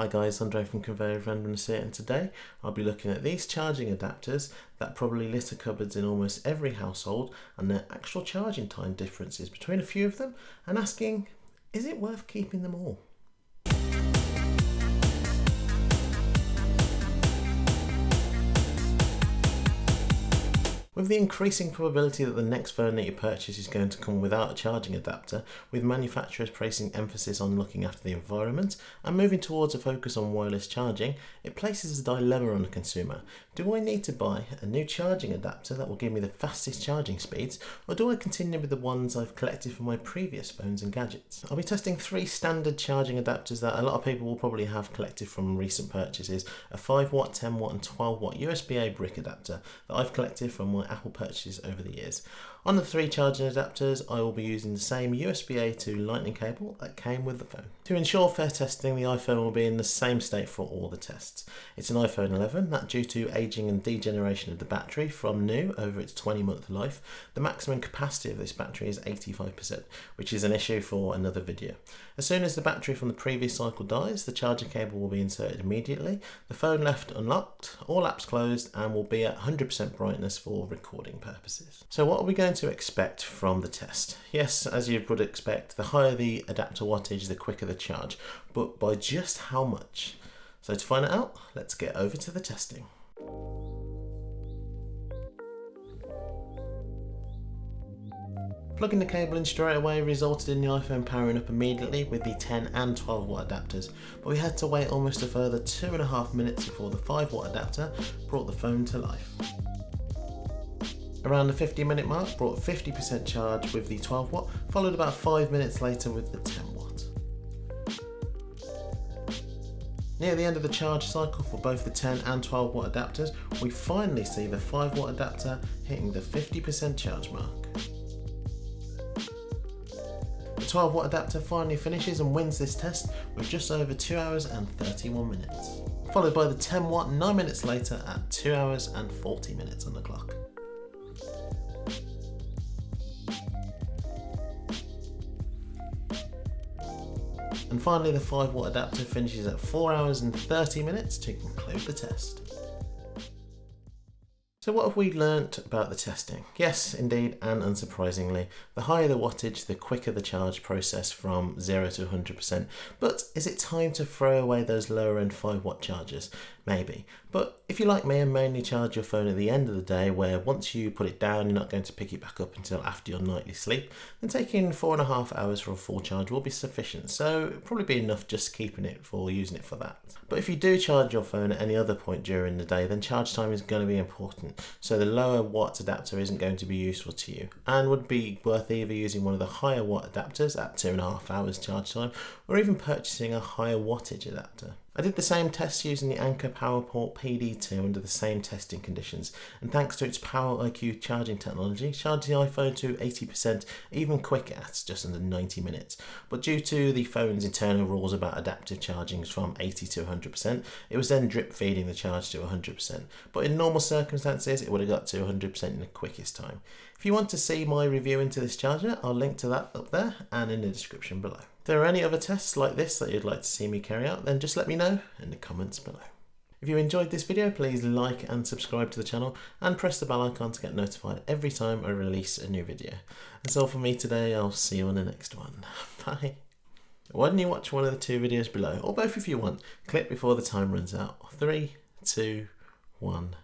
Hi guys, Andre from Conveyor Randomness here and today I'll be looking at these charging adapters that probably litter cupboards in almost every household and their actual charging time differences between a few of them and asking, is it worth keeping them all? With the increasing probability that the next phone that you purchase is going to come without a charging adapter, with manufacturers placing emphasis on looking after the environment and moving towards a focus on wireless charging, it places a dilemma on the consumer. Do I need to buy a new charging adapter that will give me the fastest charging speeds, or do I continue with the ones I've collected from my previous phones and gadgets? I'll be testing three standard charging adapters that a lot of people will probably have collected from recent purchases, a 5 watt, 10 watt and 12 watt USB-A brick adapter that I've collected from my Apple purchases over the years. On the three charging adapters, I will be using the same USB-A to lightning cable that came with the phone. To ensure fair testing, the iPhone will be in the same state for all the tests. It's an iPhone 11 that due to aging and degeneration of the battery from new over its 20 month life, the maximum capacity of this battery is 85%, which is an issue for another video. As soon as the battery from the previous cycle dies, the charging cable will be inserted immediately, the phone left unlocked, all apps closed and will be at 100% brightness for recording purposes. So what are we going going to expect from the test? Yes, as you would expect, the higher the adapter wattage, the quicker the charge, but by just how much? So to find out, let's get over to the testing. Plugging the cable in straight away resulted in the iPhone powering up immediately with the 10 and 12 watt adapters, but we had to wait almost a further two and a half minutes before the 5 watt adapter brought the phone to life. Around the 50 minute mark brought 50% charge with the 12 watt, followed about 5 minutes later with the 10 watt. Near the end of the charge cycle for both the 10 and 12 watt adapters, we finally see the 5 watt adapter hitting the 50% charge mark. The 12 watt adapter finally finishes and wins this test with just over 2 hours and 31 minutes, followed by the 10 watt 9 minutes later at 2 hours and 40 minutes on the clock. And finally the 5 watt adapter finishes at 4 hours and 30 minutes to conclude the test. So what have we learnt about the testing? Yes, indeed, and unsurprisingly, the higher the wattage, the quicker the charge process from 0 to 100%. But is it time to throw away those lower end 5 watt chargers? Maybe. But if you like me and mainly charge your phone at the end of the day, where once you put it down, you're not going to pick it back up until after your nightly sleep, then taking four and a half hours for a full charge will be sufficient. So probably be enough just keeping it for using it for that. But if you do charge your phone at any other point during the day, then charge time is going to be important. So the lower watt adapter isn't going to be useful to you and would be worth either using one of the higher watt adapters at two and a half hours charge time or even purchasing a higher wattage adapter. I did the same test using the Anker PowerPort PD2 under the same testing conditions and thanks to its Power IQ charging technology charged the iPhone to 80% even quicker at just under 90 minutes but due to the phone's internal rules about adaptive charging from 80 to 100% it was then drip feeding the charge to 100% but in normal circumstances it would have got to 100% in the quickest time. If you want to see my review into this charger I'll link to that up there and in the description below. There are any other tests like this that you'd like to see me carry out, then just let me know in the comments below. If you enjoyed this video, please like and subscribe to the channel and press the bell icon to get notified every time I release a new video. That's all for me today, I'll see you on the next one. Bye. Why don't you watch one of the two videos below, or both if you want. Click before the time runs out. Three, two, one.